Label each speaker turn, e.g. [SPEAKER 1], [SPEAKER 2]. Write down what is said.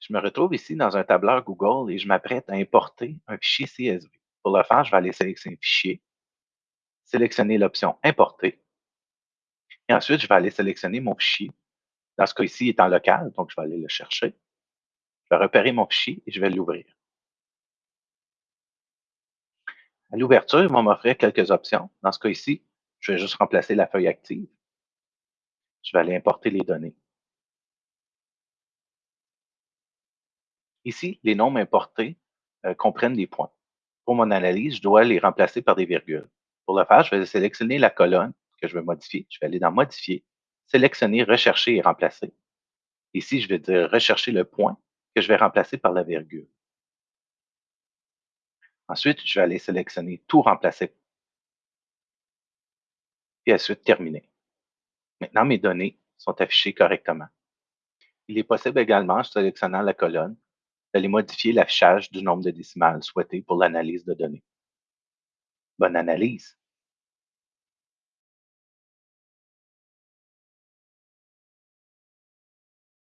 [SPEAKER 1] Je me retrouve ici dans un tableur Google et je m'apprête à importer un fichier CSV. Pour le faire, je vais aller sélectionner Fichier, sélectionner l'option Importer. Et ensuite, je vais aller sélectionner mon fichier. Dans ce cas-ci, il est en local, donc je vais aller le chercher. Je vais repérer mon fichier et je vais l'ouvrir. À l'ouverture, il va m'offrir quelques options. Dans ce cas-ci, je vais juste remplacer la feuille active. Je vais aller importer les données. Ici, les nombres importés euh, comprennent des points. Pour mon analyse, je dois les remplacer par des virgules. Pour le faire, je vais sélectionner la colonne que je veux modifier. Je vais aller dans Modifier, sélectionner Rechercher et remplacer. Ici, je vais dire Rechercher le point que je vais remplacer par la virgule. Ensuite, je vais aller sélectionner Tout remplacer. Et ensuite, Terminer. Maintenant, mes données sont affichées correctement. Il est possible également, en sélectionnant la colonne, d'aller modifier l'affichage du nombre de décimales souhaité pour l'analyse de données. Bonne analyse!